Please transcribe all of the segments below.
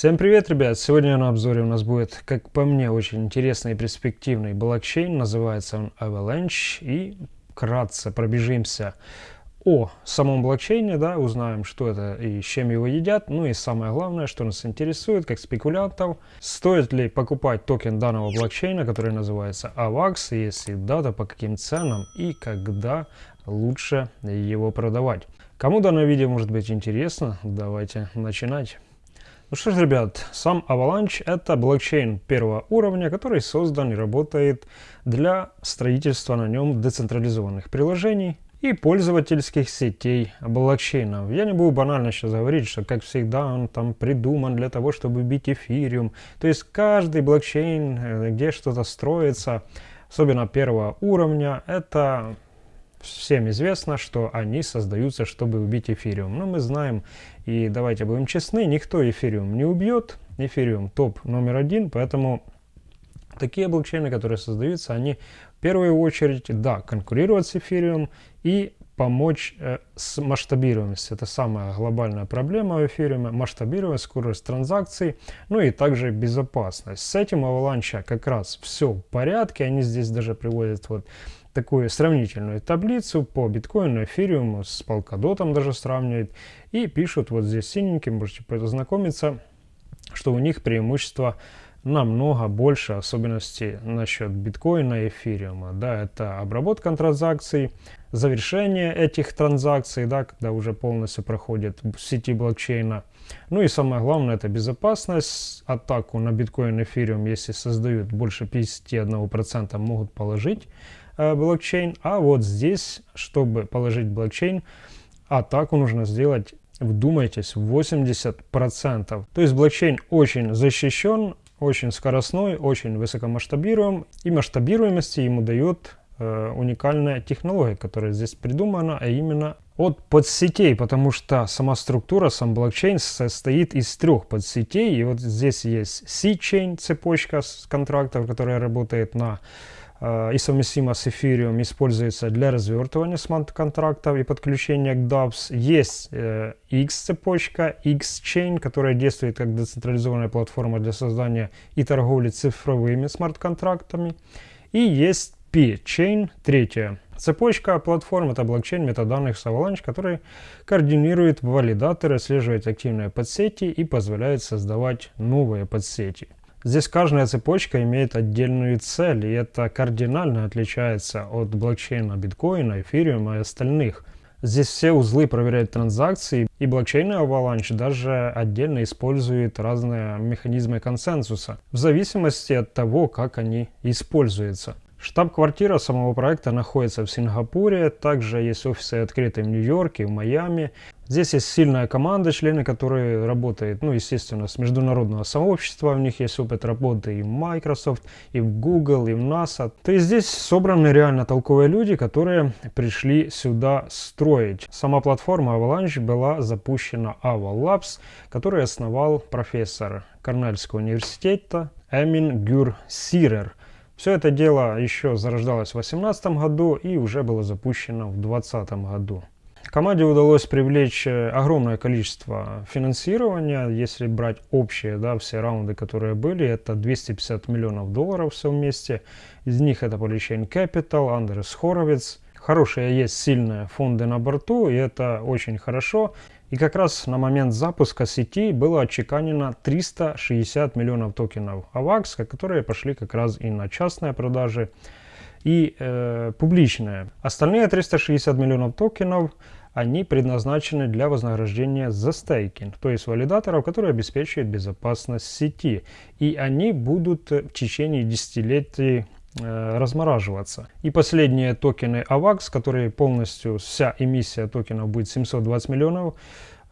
Всем привет, ребят! Сегодня на обзоре у нас будет, как по мне, очень интересный и перспективный блокчейн. Называется он Avalanche. И вкратце пробежимся о самом блокчейне, да, узнаем, что это и с чем его едят. Ну и самое главное, что нас интересует, как спекулянтов, стоит ли покупать токен данного блокчейна, который называется AVAX, если да, то по каким ценам и когда лучше его продавать. Кому данное видео может быть интересно, давайте начинать. Ну что ж, ребят, сам Avalanche это блокчейн первого уровня, который создан и работает для строительства на нем децентрализованных приложений и пользовательских сетей блокчейнов. Я не буду банально сейчас говорить, что как всегда он там придуман для того, чтобы бить эфириум. То есть каждый блокчейн, э, где что-то строится, особенно первого уровня, это всем известно, что они создаются, чтобы убить эфириум. Но мы знаем, и давайте будем честны, никто эфириум не убьет. Эфириум топ номер один, поэтому такие блокчейны, которые создаются, они в первую очередь, да, конкурировать с эфириум и помочь э, с масштабируемостью. Это самая глобальная проблема в эфириуме. Масштабируемость, скорость транзакций, ну и также безопасность. С этим Avalanche как раз все в порядке. Они здесь даже приводят вот такую сравнительную таблицу по биткоину, эфириуму, с полкадотом даже сравнивает. И пишут вот здесь синеньким, можете познакомиться, что у них преимущество намного больше особенностей насчет биткоина и эфириума. Да, это обработка транзакций, завершение этих транзакций, да, когда уже полностью проходит в сети блокчейна. Ну и самое главное, это безопасность. Атаку на биткоин и эфириум, если создают больше 51%, могут положить блокчейн. А вот здесь, чтобы положить блокчейн, атаку нужно сделать вдумайтесь, 80%. То есть блокчейн очень защищен, очень скоростной, очень высокомасштабируем. И масштабируемости ему дает э, уникальная технология, которая здесь придумана, а именно от подсетей, потому что сама структура, сам блокчейн состоит из трех подсетей. И вот здесь есть C-chain, цепочка контрактов, которая работает на Э, и совместимо с эфириум используется для развертывания смарт-контрактов и подключения к DApps. Есть э, X-цепочка, X-Chain, которая действует как децентрализованная платформа для создания и торговли цифровыми смарт-контрактами. И есть P-Chain, третья цепочка платформ, это блокчейн метаданных с Avalanche, который координирует валидаторы, отслеживает активные подсети и позволяет создавать новые подсети. Здесь каждая цепочка имеет отдельную цель, и это кардинально отличается от блокчейна биткоина, эфириума и остальных. Здесь все узлы проверяют транзакции, и блокчейн Avalanche даже отдельно использует разные механизмы консенсуса, в зависимости от того, как они используются. Штаб-квартира самого проекта находится в Сингапуре, также есть офисы открыты в Нью-Йорке, в Майами. Здесь есть сильная команда, члены которой работают, ну, естественно, с международного сообщества. У них есть опыт работы и в Microsoft, и в Google, и в NASA. То есть здесь собраны реально толковые люди, которые пришли сюда строить. Сама платформа Avalanche была запущена Aval Labs, который основал профессор Корнельского университета Эмин Гюр Сирер. Все это дело еще зарождалось в 2018 году и уже было запущено в 2020 году. Команде удалось привлечь э, огромное количество финансирования. Если брать общие, да, все раунды, которые были, это 250 миллионов долларов все вместе. Из них это Polychain Capital, Андрес Хоровиц. Хорошие есть сильные фонды на борту, и это очень хорошо. И как раз на момент запуска сети было отчеканено 360 миллионов токенов AVAX, которые пошли как раз и на частные продажи, и э, публичные. Остальные 360 миллионов токенов они предназначены для вознаграждения за стейкинг, то есть валидаторов, которые обеспечивают безопасность сети. И они будут в течение десятилетий размораживаться. И последние токены AVAX, которые полностью, вся эмиссия токенов будет 720 миллионов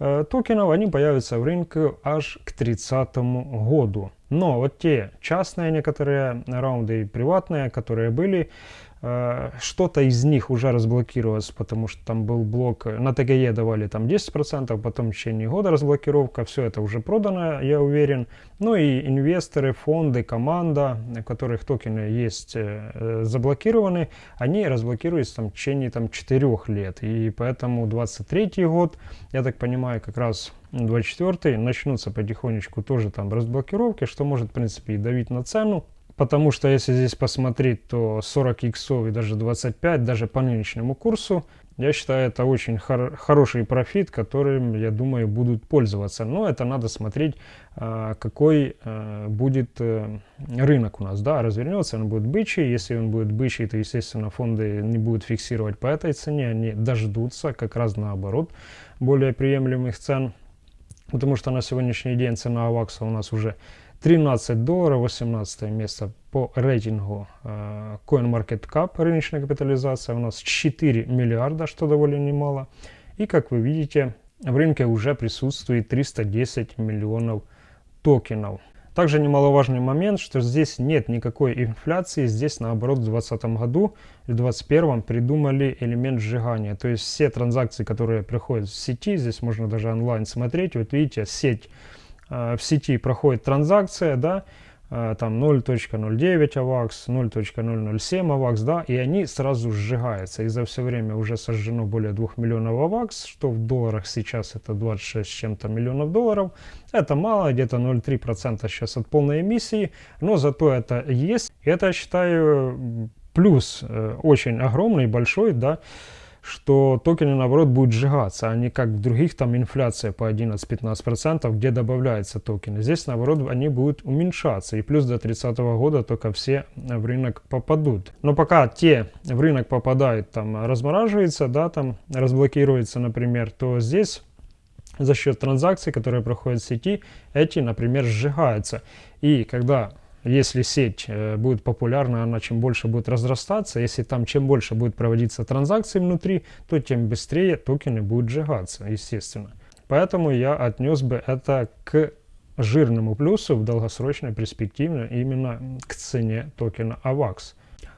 э, токенов, они появятся в рынке аж к 30 году. Но вот те частные некоторые раунды и приватные, которые были, Э, что-то из них уже разблокировалось, потому что там был блок, на ТГЕ давали там 10%, потом в течение года разблокировка, все это уже продано, я уверен. Ну и инвесторы, фонды, команда, у которых токены есть э, заблокированы, они разблокируются там, в течение там, 4 лет. И поэтому 23 год, я так понимаю, как раз 24 начнутся потихонечку тоже там разблокировки, что может, в принципе, и давить на цену. Потому что если здесь посмотреть, то 40 иксов и даже 25, даже по нынешнему курсу, я считаю, это очень хор хороший профит, которым, я думаю, будут пользоваться. Но это надо смотреть, а, какой а, будет э, рынок у нас. Да, развернется, он будет бычий. Если он будет бычий, то, естественно, фонды не будут фиксировать по этой цене. Они дождутся как раз наоборот более приемлемых цен. Потому что на сегодняшний день цена авакса у нас уже 13 долларов, 18 место по рейтингу э, CoinMarketCap, рыночная капитализация у нас 4 миллиарда, что довольно немало. И как вы видите, в рынке уже присутствует 310 миллионов токенов. Также немаловажный момент, что здесь нет никакой инфляции, здесь наоборот в 2020 году в 2021 придумали элемент сжигания. То есть все транзакции, которые приходят в сети, здесь можно даже онлайн смотреть, вот видите, сеть в сети проходит транзакция, да, э, там 0.09 AVAX, 0.007 AVAX, да, и они сразу сжигаются. И за все время уже сожжено более 2 миллионов AVAX, что в долларах сейчас это 26 с чем-то миллионов долларов. Это мало, где-то 0,3% сейчас от полной эмиссии, но зато это есть. Это, я считаю, плюс э, очень огромный, большой, да, что токены наоборот будут сжигаться, а не как в других там инфляция по 11-15%, где добавляются токены. Здесь наоборот они будут уменьшаться и плюс до 30 года только все в рынок попадут. Но пока те в рынок попадают, там размораживается, да, там разблокируется, например, то здесь за счет транзакций, которые проходят в сети, эти, например, сжигаются. И когда если сеть э, будет популярна, она чем больше будет разрастаться, если там чем больше будет проводиться транзакций внутри, то тем быстрее токены будут сжигаться, естественно. Поэтому я отнес бы это к жирному плюсу в долгосрочной перспективе именно к цене токена AVAX.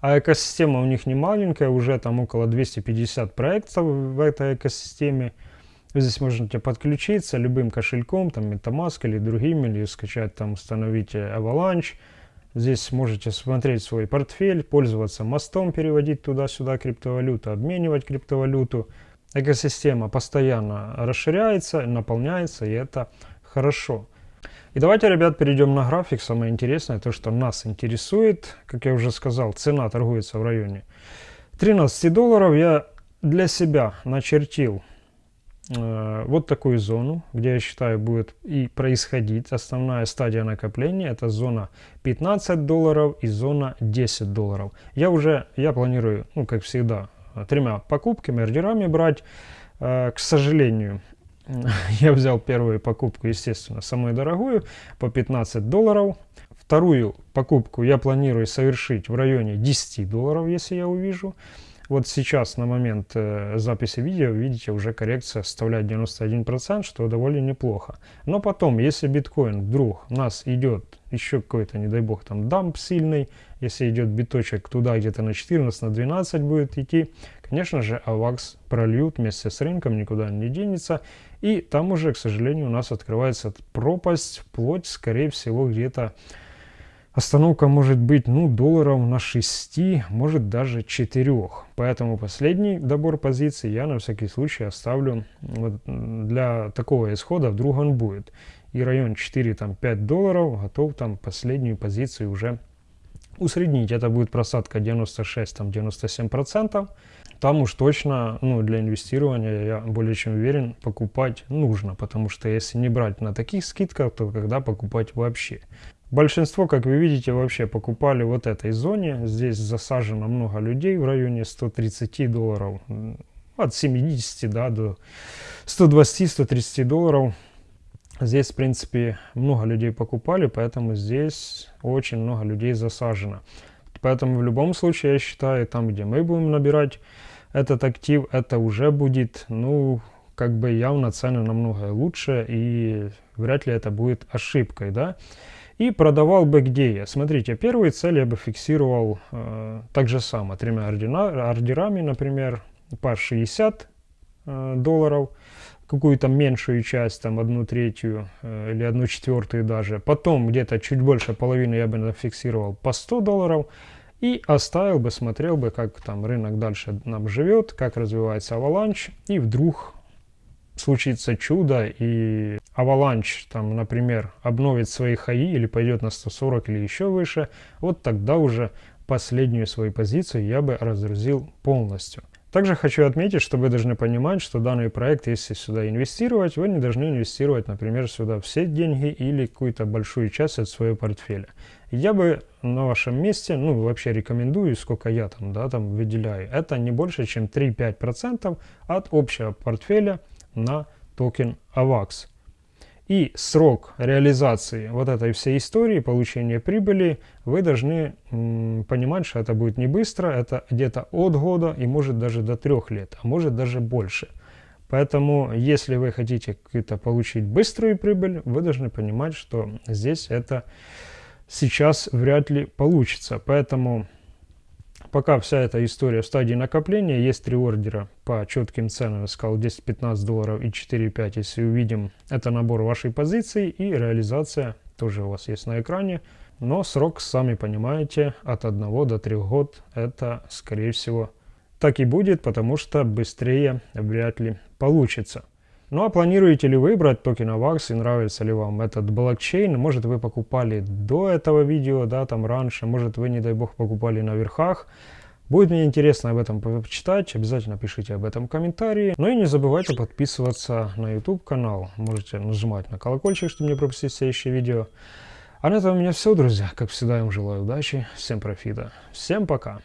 А экосистема у них не маленькая, уже там около 250 проектов в этой экосистеме. Здесь можете подключиться любым кошельком, там Metamask или другими, или скачать там, установить Avalanche. Здесь можете смотреть свой портфель, пользоваться мостом, переводить туда-сюда криптовалюту, обменивать криптовалюту. Экосистема постоянно расширяется, наполняется, и это хорошо. И давайте, ребят, перейдем на график. Самое интересное, то, что нас интересует, как я уже сказал, цена торгуется в районе 13 долларов. Я для себя начертил Э, вот такую зону, где я считаю будет и происходить основная стадия накопления. Это зона 15 долларов и зона 10 долларов. Я уже, я планирую, ну как всегда, тремя покупками, ордерами брать. Э, к сожалению, я взял первую покупку, естественно, самую дорогую, по 15 долларов. Вторую покупку я планирую совершить в районе 10 долларов, если я увижу. Вот сейчас на момент э, записи видео, видите, уже коррекция составляет 91%, что довольно неплохо. Но потом, если биткоин вдруг у нас идет еще какой-то, не дай бог, там дамп сильный, если идет биточек туда где-то на 14, на 12 будет идти, конечно же, AVAX прольют вместе с рынком, никуда не денется. И там уже, к сожалению, у нас открывается пропасть, вплоть, скорее всего, где-то Остановка может быть ну, долларов на 6, может даже 4. Поэтому последний добор позиций я на всякий случай оставлю вот для такого исхода, вдруг он будет. И район 4-5 долларов готов там последнюю позицию уже усреднить. Это будет просадка 96-97%. Там уж точно ну, для инвестирования, я более чем уверен, покупать нужно. Потому что если не брать на таких скидках, то когда покупать вообще? Большинство, как вы видите, вообще покупали вот этой зоне. Здесь засажено много людей в районе 130 долларов. От 70 да, до 120-130 долларов. Здесь, в принципе, много людей покупали, поэтому здесь очень много людей засажено. Поэтому в любом случае, я считаю, там, где мы будем набирать этот актив, это уже будет, ну, как бы явно цены намного лучше, и вряд ли это будет ошибкой, да. И продавал бы где я. Смотрите, первые цели я бы фиксировал э, так же само, тремя ордина, ордерами, например, по 60 э, долларов, какую-то меньшую часть, там одну третью э, или одну четвертую даже. Потом где-то чуть больше половины я бы фиксировал по 100 долларов. И оставил бы, смотрел бы, как там рынок дальше нам живет, как развивается аваланч. И вдруг случится чудо и Avalanche, там, например, обновит свои хаи или пойдет на 140 или еще выше, вот тогда уже последнюю свою позицию я бы разгрузил полностью. Также хочу отметить, что вы должны понимать, что данный проект, если сюда инвестировать, вы не должны инвестировать, например, сюда все деньги или какую-то большую часть от своего портфеля. Я бы на вашем месте, ну, вообще рекомендую, сколько я там, да, там выделяю, это не больше, чем 3-5% от общего портфеля на токен AVAX. И срок реализации вот этой всей истории, получения прибыли, вы должны понимать, что это будет не быстро, это где-то от года и может даже до трех лет, а может даже больше. Поэтому, если вы хотите какую-то получить быструю прибыль, вы должны понимать, что здесь это сейчас вряд ли получится. Поэтому пока вся эта история в стадии накопления, есть три ордера по четким ценам, я сказал 10-15 долларов и 4-5, если увидим, это набор вашей позиции и реализация тоже у вас есть на экране. Но срок, сами понимаете, от 1 до 3 год, это скорее всего так и будет, потому что быстрее вряд ли получится. Ну а планируете ли вы брать токен AVAX и нравится ли вам этот блокчейн? Может вы покупали до этого видео, да, там раньше, может вы, не дай бог, покупали на верхах. Будет мне интересно об этом почитать, обязательно пишите об этом комментарии. Ну и не забывайте подписываться на YouTube канал, можете нажимать на колокольчик, чтобы не пропустить следующее видео. А на этом у меня все, друзья. Как всегда, я вам желаю удачи, всем профита, всем пока.